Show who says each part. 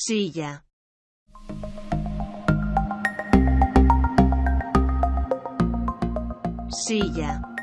Speaker 1: Silla. Silla.